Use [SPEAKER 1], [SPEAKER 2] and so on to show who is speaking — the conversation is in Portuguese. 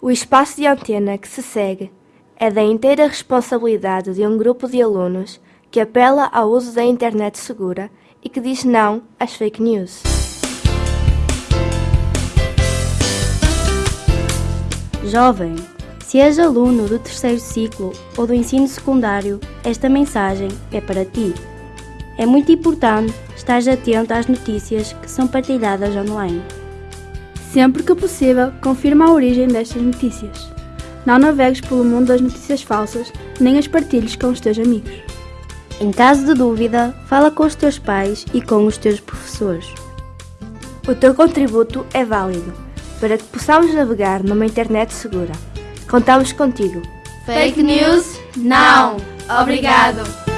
[SPEAKER 1] O espaço de antena que se segue é da inteira responsabilidade de um grupo de alunos que apela ao uso da internet segura e que diz não às fake news.
[SPEAKER 2] Jovem, se és aluno do terceiro ciclo ou do ensino secundário, esta mensagem é para ti. É muito importante estar atento às notícias que são partilhadas online.
[SPEAKER 3] Sempre que possível, confirma a origem destas notícias. Não navegues pelo mundo das notícias falsas, nem as partilhes com os teus amigos.
[SPEAKER 2] Em caso de dúvida, fala com os teus pais e com os teus professores.
[SPEAKER 1] O teu contributo é válido para que possamos navegar numa internet segura. Contamos contigo.
[SPEAKER 4] Fake news? Não! Obrigado!